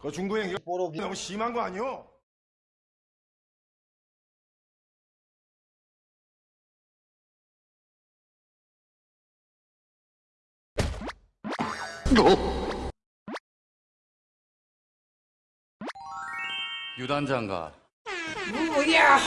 그 중구행 뽀록이. 너무 심한 거 아니오? 유단장가. 야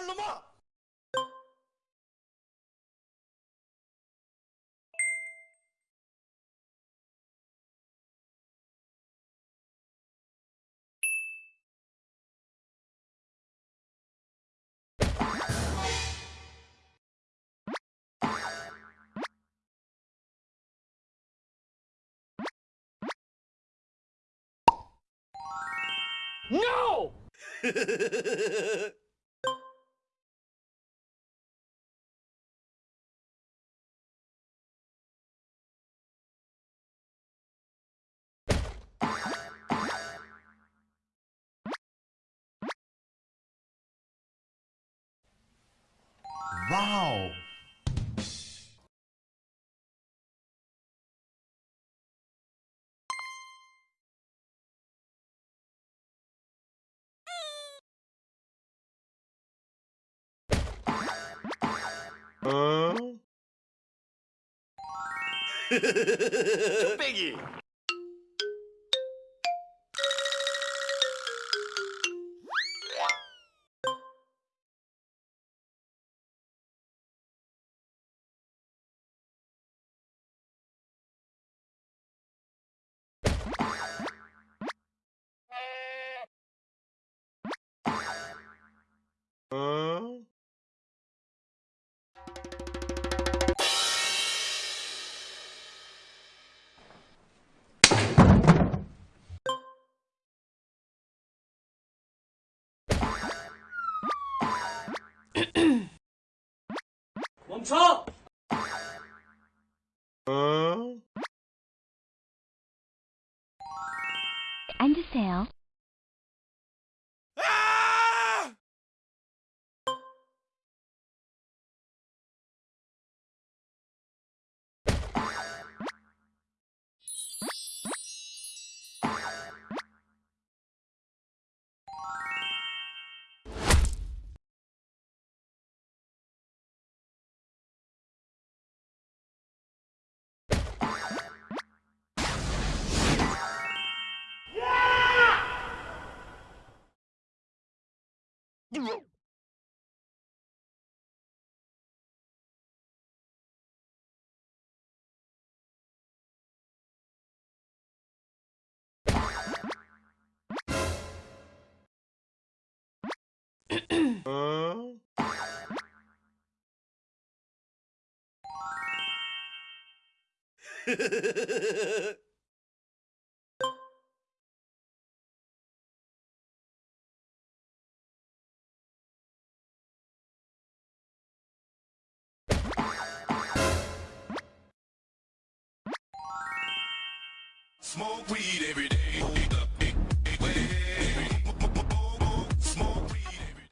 이 놈아! Wow! Huh? Biggie! 기 멈춰! 앉으세요. Smoke weed every